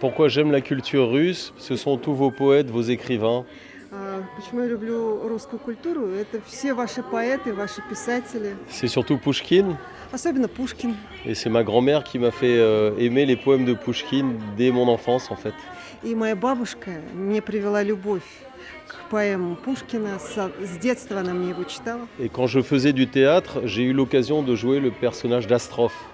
Pourquoi j'aime la culture russe Ce sont tous vos poètes, vos écrivains. А, Почему я люблю русскую культуру? Это все ваши поэты, ваши писатели, C'est surtout Pouchkine. особенно Пушкин. Et c'est ma grand-mère qui m'a fait euh, aimer les poèmes de Pouchkine dès mon enfance en fait. И моя бабушка мне привела любовь к поэмам Пушкина. С, с детства она мне его читала. Et quand je faisais du théâtre, j'ai eu l'occasion de jouer le personnage d'Astrophe А,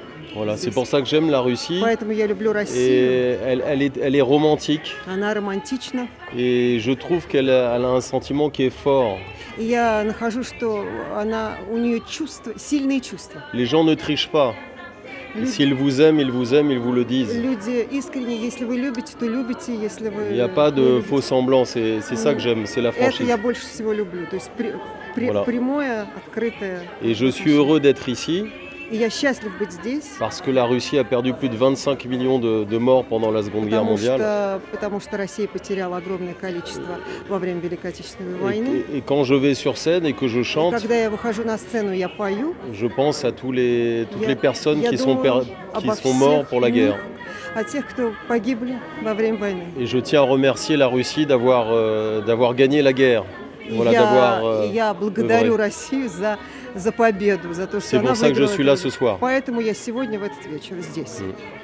Voilà, c'est pour ça que j'aime la Russie. Et elle, elle, est, elle est romantique. Et je trouve qu'elle a, a un sentiment qui est fort. Les gens ne trichent pas. S'ils vous aiment, ils vous aiment, ils vous le disent. Il n'y a pas de faux semblants, c'est ça que j'aime, c'est la franchise. Et je suis heureux d'être ici. Parce que la Russie a perdu plus de 25 millions de, de morts pendant la Seconde Guerre mondiale. Et, quand je vais sur scène et que je chante, je pense à toutes les personnes qui sont, per, pour la guerre. Et je tiens à remercier la Russie d'avoir euh, gagné la guerre. я, я благодарю Россию за, за победу, за то, что она выиграла. Поэтому я сегодня в этот вечер здесь.